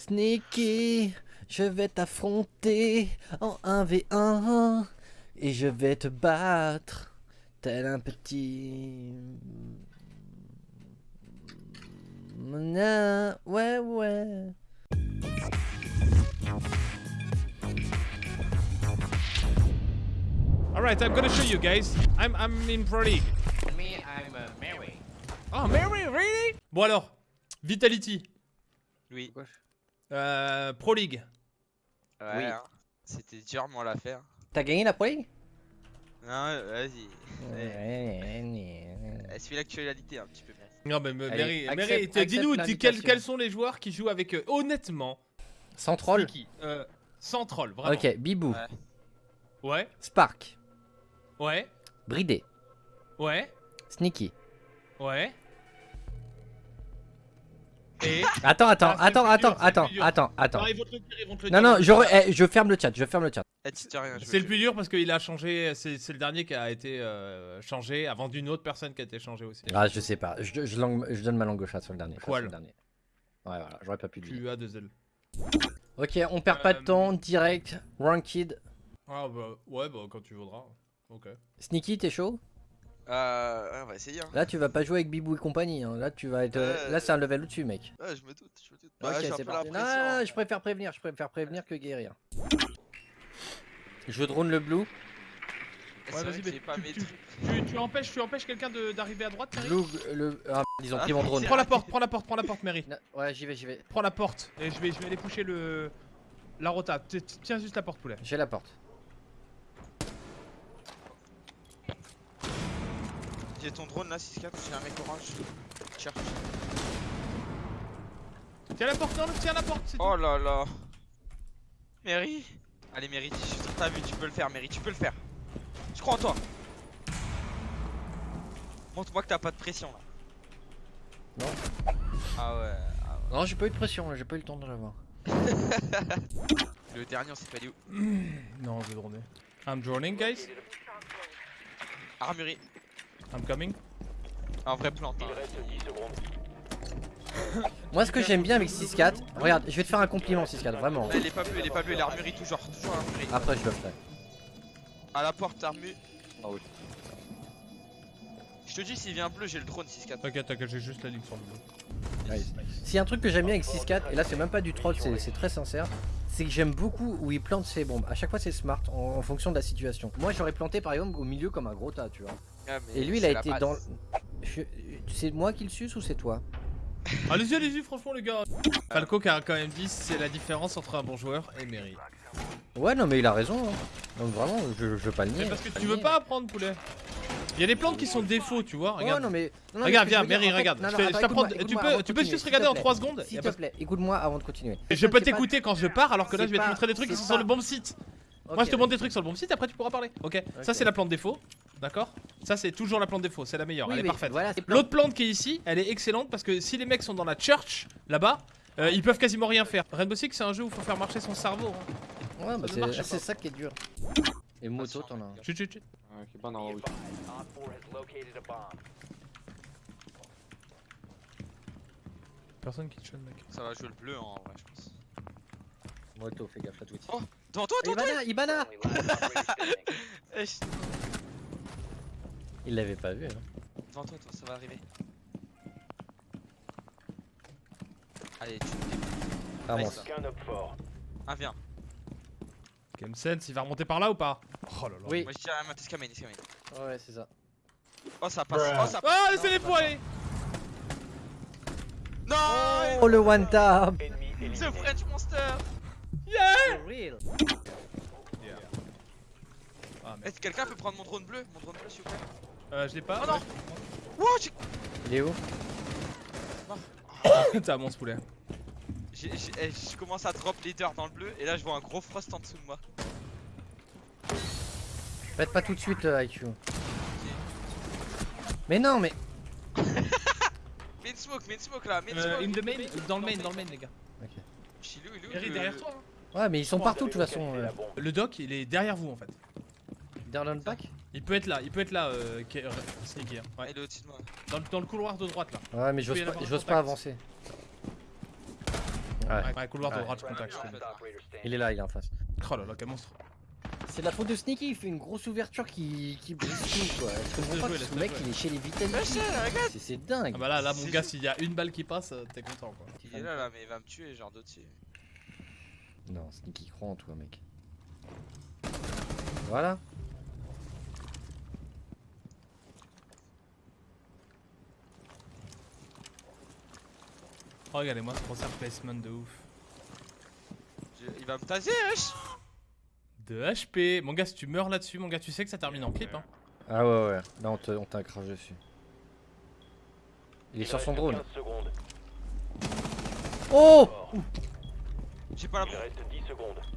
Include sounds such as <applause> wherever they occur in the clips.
Sneaky, je vais t'affronter en 1v1 et je vais te battre tel un petit... Ouais ouais. Alright, I'm gonna show you guys. I'm, I'm in Pro League. Me, I'm uh, Mary. Oh, Mary, really? Bon alors, Vitality, Oui. Euh, Pro League. Ouais, Oui. hein. C'était durement l'affaire. T'as gagné la Pro League? Non, vas-y. Ouais. Eh, Suis l'actualité un petit peu. merci. Non, mais Mary, dis-nous quels, quels sont les joueurs qui jouent avec eux Honnêtement, Sans troll Sneaky, euh, sans troll, vraiment. Ok, Bibou, Ouais. Ouais, Spark, ouais, Bridé, ouais, Sneaky. ouais. Et. Attends, attends, Ah, attends, attends, attends, attends, attends. Non, ils vont te le dire, ils vont te le Non, dire. non, je, re- eh, je ferme le chat, je ferme le chat. C'est le plus dur parce qu'il a changé, c'est le dernier qui a été euh, changé avant d'une autre personne qui a été changée aussi. Ah, je sais pas, je, je langue- je donne ma langue au chat sur le dernier. Sur le dernier. Ouais, voilà, j'aurais pas pu le dire. Ok, on perd pas de Euh, temps, direct, ranked. Ah bah ouais, bah quand tu voudras. Ok. Sneaky, t'es chaud? Euh, essayer. Hein. Là, tu vas pas jouer avec Bibou et compagnie. hein. Là, tu vas être. euh, Là, c'est un level au-dessus, mec. Ouais, je me doute, je me doute. Bah, c'est pression, Non, hein. je préfère prévenir, je préfère prévenir que guérir. Je drone le blue. Ouais, vas-y, mais pas tu- tu- trucs. Tu, tu empêches, tu empêches quelqu'un de- d'arriver à droite, Mary Blue, le. Ah, ils ont pris mon drone. Prends la porte, prends la porte, prends la porte, Mary. Ouais, j'y vais, j'y vais. Prends la porte. Et je vais, je vais aller pusher le. La rota. Tiens juste la porte, poulet. J'ai la porte. J'ai ton drone là, 6-4, j'ai un mec orange. Cherche. Tiens la porte, non, tiens la porte. Oh là là. Mary Allez, Mary, je suis sur ta vue, tu peux le faire, Mary, tu peux le faire. Je crois en toi. Montre-moi que t'as pas de pression là. Non. Ah ouais. ah Non, j'ai pas eu de pression, là, j'ai pas eu le temps de l'avoir. <laughs> Le dernier, on sait pas dit où. Non, je vais droner. I'm droning, guys. Armurerie. I'm coming. Un vrai. Hein. <laughs> Moi, ce que j'aime bien avec 6-4, regarde, je vais te faire un compliment, 6-4, vraiment. Là, il est pas bleu, il est pas bleu, l'armurerie toujours, toujours l'armurerie. Après, je le ferai. À la porte, armu. Ah oui. Je te dis, s'il vient bleu, j'ai le drone 6-4. T'inquiète, t'inquiète, j'ai juste la ligne sur le bleu. Nice. S'il y a un truc que j'aime bien avec 6-4, et là c'est même pas du troll, c'est c'est très sincère, c'est que j'aime beaucoup où il plante ses bombes. À chaque fois c'est smart en, en fonction de la situation. Moi j'aurais planté par exemple au milieu comme un gros tas, tu vois. Ah, mais Et lui il a été dans. Je- C'est moi qui le suce ou c'est toi? Allez-y, allez-y, franchement, les gars. Falco qui a quand même dit c'est la différence entre un bon joueur et Mary. Ouais, non mais il a raison. hein. Donc vraiment, je, je veux pas le nier. Mais parce que tu veux pas apprendre, poulet. Il y a des plantes qui sont défauts, tu vois. Ouais, Regarde. non mais. non, non, regarde, viens, Mary, regarde. non, Je attends, je tu peux, tu peux juste regarder en plaît. 3 secondes. S'il te plaît, écoute-moi avant de continuer. Et je peux t'écouter quand je pars alors que là je vais te montrer des trucs qui sont sur le bon site. Moi je te montre des trucs sur le bon site, après tu pourras parler. Ok, ça c'est la plante défaut. D'accord Ça c'est toujours la plante défaut, c'est la meilleure, Oui, elle est parfaite. Voilà, c'est L'autre plante qui est ici, elle est excellente parce que si les mecs sont dans la church là-bas, euh, ils peuvent quasiment rien faire. Rainbow Six c'est un jeu où il faut faire marcher son cerveau. hein. Ouais, bah c'est pas. ça qui est dur. Et moto, t'en as un. Chut chut chut. Personne qui te mec. Ça va jouer le bleu hein, en vrai, je pense. Moto, fais gaffe à Twitch. Oh, Devant toi, devant toi Ibana, Ibana <laughs> <laughs> Il l'avait pas vu. Hein. Devant toi, toi, ça va arriver. Allez, tu Avance. Ah, viens. Game Sense, il va remonter par là ou pas? Oh là là. Oui. Moi je dirais à Tiscamen, Tiscamen. Ouais, c'est ça. Oh, ça passe. Oh, ça passe. Ah laissez les poils Non Oh le one tap C'est le French Monster real. Ah merde. Est-ce que quelqu'un peut prendre mon drone bleu? Mon drone bleu, s'il vous plaît Euh, je l'ai pas. Oh non Wouh, j'ai- Il est où <laughs> T'as mon poulet. eh, Je commence à drop leader dans le bleu et là je vois un gros frost en dessous de moi. Faites pas tout de suite euh, IQ. Mais non, mais. <laughs> Mets une smoke, mets une smoke là, mets une Euh, smoke. in the main, dans le main, dans le main les gars. Chilou, il est où Eric le- derrière toi. hein. Ouais, mais ils sont partout de toute façon. euh. Le doc il est derrière vous en fait. Down pack Il peut être là, il peut être là, euh, euh, Sneaky. hein. Ouais. Il est au-dessus de moi. Dans, le- dans le couloir de droite là. Ouais, mais j'ose pas, pas avancer. Ouais. Ouais, couloir de Ouais. droite, contact. Il est là, il est en face. Oh là là, quel monstre. C'est de la faute de Sneaky, il fait une grosse ouverture qui, qui brise tout quoi. Je comprends Laisse pas jouer, que ce mec jouer. il est chez les regarde C'est- C'est dingue. Ah bah là, là, mon gars, s'il y a une balle qui passe, euh, t'es content quoi. Il est là, là, mais il va me tuer, genre d'autres. Non, Sneaky croit en toi mec. Voilà. Oh, regardez-moi ce concert placement de ouf. Il va me taser, wesh De HP. Mon gars, si tu meurs là-dessus, mon gars, tu sais que ça termine en clip. Hein. Ah ouais ouais, là on te- on t'a craché dessus. Il est sur son drone. Oh J'ai pas la bombe.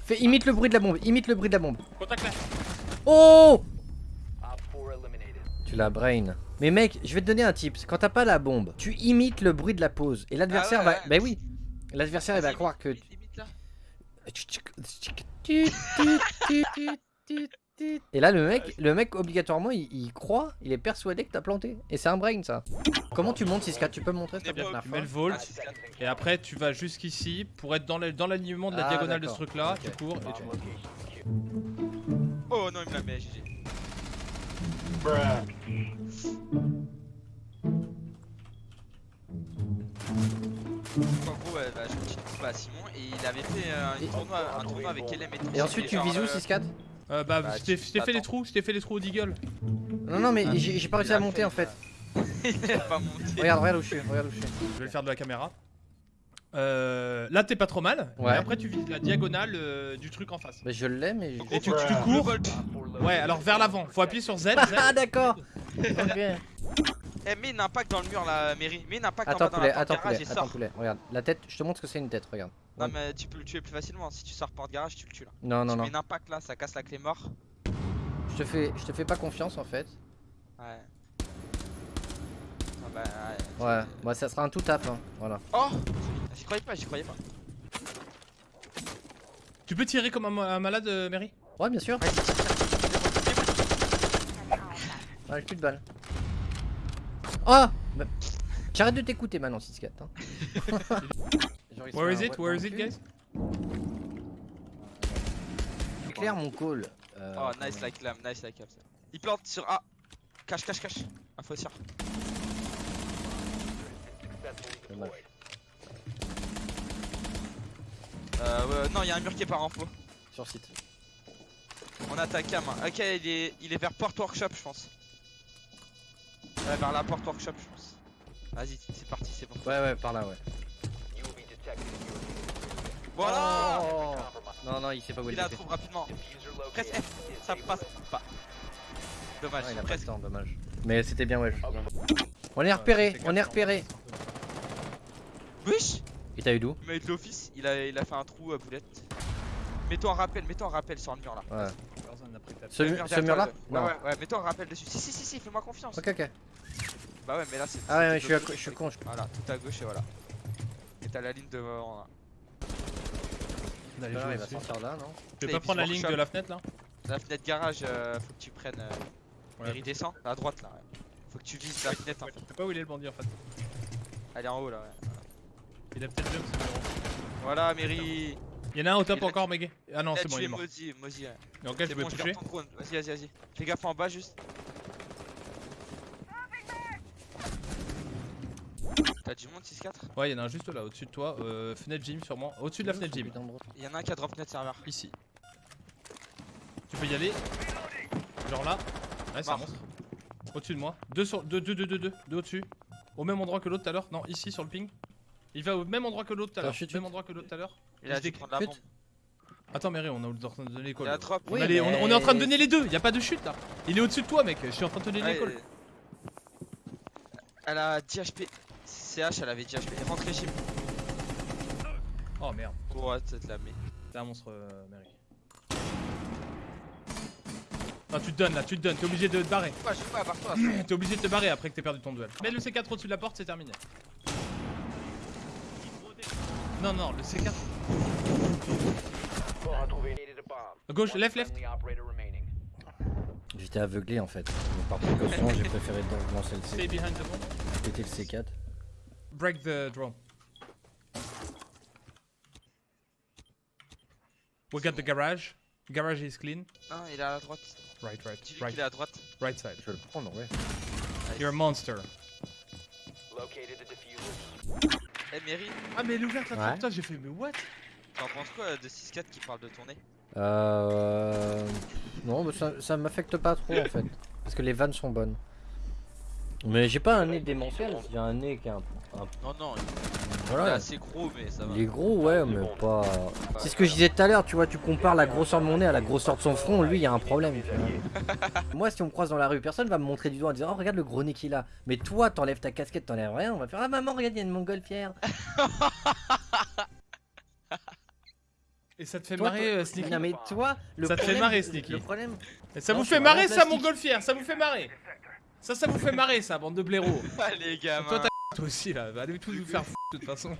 Fais, imite le bruit de la bombe, imite le bruit de la bombe. Contact là. Oh Tu la brain. Mais mec, je vais te donner un tip. Quand t'as pas la bombe, tu imites le bruit de la pause. Et l'adversaire Ah ouais, va. ouais. Bah oui. L'adversaire il va croire que. Et là le mec, le mec obligatoirement il, il croit, il est persuadé que t'as planté. Et c'est un brain ça. Comment tu montes 6 Tu peux me montrer s'il te plaît, Tu la Tu mets le Ah, volt. ça. Et après, tu vas jusqu'ici pour être dans le- dans l'alignement de la Ah, diagonale de ce d'accord. truc là. Ok. Tu cours et tu montes. Oh non, il me l'a mis, GG. En gros, ouais, bah, je me suis trouvé à Simon et il avait fait euh, un, Et- tournoi, un tournoi avec LM et tout. Et ensuite tu vises où euh, 6-4 Euh, bah, Bah, je t'ai fait les trous, je t'ai fait les trous au deagle. Non non mais Ah, j'ai pas réussi à monter fait, en fait. <laughs> il a pas monté. Regarde, regarde où je suis, regarde où je suis. Je vais le faire de la caméra. Euh, là, t'es pas trop mal. Ouais. Et après, tu vises la diagonale euh, du truc en face. Bah je l'ai mais. Gros, tu- tu cours. Ouais, alors vers l'avant. Faut appuyer sur Z. Z. <laughs> Ah d'accord Ok. Eh, mets une impact dans le mur là, Mary. Mets une impact en dans la porte attends garage poulet, et attends sors. poulet, regarde. La tête, je te montre ce que c'est une tête, regarde. Non, mais tu peux le tuer plus facilement. Si tu sors porte garage, tu le tues là. Non non tu non. mets une impact là, ça casse la clé mort. Je te fais, je te fais pas confiance en fait. Ouais. Ah bah, ouais. Ouais, bah ça sera un tout tap hein. Voilà. Oh J'y croyais pas, j'y croyais pas. Tu peux tirer comme un, ma- un malade, euh, Mary Ouais bien sûr. Ouais, j'ai plus de balles. Oh bah, J'arrête de t'écouter maintenant 6-4 hein. Genre, Where is un it Where is it, guys Éclaire mon call. Euh, Oh, nice like lam, nice like lam. ça. Il plante sur A. Cache, cache, cache. Info sur. dommage. Euh, ouais, non, il y a un mur qui est par info. Sur site. On attaque cam. hein. Ok, il est, il est vers Porte Workshop, je pense. Ouais, vers la Porte Workshop, je pense. Vas-y, c'est parti, c'est bon. Ouais ouais par là ouais. Voilà Oh non non il sait pas où Il il la trouve rapidement. Presse F, ça passe pas. Dommage, Ouais, il a pas le presque. temps, dommage. Mais c'était bien ouais. On est repéré, on est repéré. Wesh Et t'as eu d'où Il m'a eu de l'office, il a, il a fait un trou à boulette. Mets-toi en rappel, mets-toi en rappel sur le mur là. Ouais. Ce mur ce derrière mur là Ouais, ouais, ouais, mets-toi en rappel dessus. Si, si, si, si, fais-moi confiance. Ok ok. Bah ouais, mais là c'est. Ah ouais, ouais, je suis, je suis con. je- Voilà, tout à gauche et voilà. Et t'as la ligne devant là. Là, jouer il va sortir là, non Tu veux Et pas prendre la ligne de la fenêtre là La fenêtre garage, euh, faut que tu prennes. Euh, Ouais. Descend, à droite là. ouais. Faut que tu vises la fenêtre en fait. Je sais pas où il est le bandit en fait. Elle est en haut là, ouais. Il a peut-être jump, c'est bon. Voilà, Mary. Il y en a un au top encore, Megay. Ah non, c'est bon, il est es mort. ouais. Je bon, vais toucher. Vas-y, vas-y, vas-y. Fais gaffe en bas juste. T'as du monde 6-4 Ouais, il y en a un juste là, au-dessus de toi. Euh, fenêtre gym, sûrement. Au-dessus de la fenêtre gym. Putain de drone. Il y en a un qui a drop net serveur. Ici. Tu peux y aller. Genre là. Ouais, c'est un monstre. Au-dessus de moi. Deux sur. Deux, deux, deux, deux, deux. Deux au-dessus. Au même endroit que l'autre tout à l'heure. Non, ici sur le ping. Il va au même endroit que l'autre tout à l'heure. Même endroit que l'autre tout à l'heure. Il a dû prendre la bombe. Attends, Mary, on est en train de donner les Il calls. on, est en train de donner les deux. Y a pas de chute là. Il est au-dessus de toi, mec. Je suis en train de donner les calls. Elle a 10 HP. CH, elle avait 10 HP. Rentrez gym. Oh merde. Ouais, tu te la. T'es un monstre, euh, Mary. Non, tu te donnes là, tu te donnes. T'es obligé de te barrer. Ouais, je sais pas, barre-toi. <clears throat> T'es obligé de te barrer après que t'aies perdu ton duel. Mets le C4 au-dessus de la porte, c'est terminé. Non, non, le C4. Gauche, left, left. J'étais aveuglé en fait. Donc, par précaution, j'ai préféré donc lancer le Stay C. behind the bomb. Péter le C4. Break the drone. We got the garage. Garage is clean. Non, il est à la droite. Right, right, right, qu'il est à droite. right side. Je vais le prendre, ouais. You're a monster. Eh, Mary, Ah, mais elle est ouverte la Ouais. j'ai fait, mais what? T'en penses quoi de 6-4 qui parle de ton nez? Euh... Non, mais ça, ça m'affecte pas trop en fait. Parce que les vannes sont bonnes. Mais j'ai pas un nez démentiel, j'ai un nez qui est un, un- Non, non, il est Voilà. assez gros, mais ça va. Il est gros, ouais, mais pas. C'est ce que je disais tout à l'heure, tu vois, tu compares la grosseur de mon nez à la grosseur de son front, lui, il y a un problème. tu vois. <laughs> Moi, si on me croise dans la rue, personne va me montrer du doigt en disant Oh, regarde le gros nez qu'il a. Mais toi, t'enlèves ta casquette, t'enlèves rien, on va faire Ah, maman, regarde, il y a une montgolfière. <laughs> Et ça te fait Toi, marrer, toi- euh, Sneaky Non, mais toi, le Ça te fait marrer, Sneaky. Le problème. Et Ça Non, vous fait marrer, ça, plastique. montgolfière Ça vous fait marrer Ça, ça vous fait marrer, ça, bande de blaireaux. <laughs> Ah, les. Toi, toi aussi, là. Allez tous vous faire de toute façon.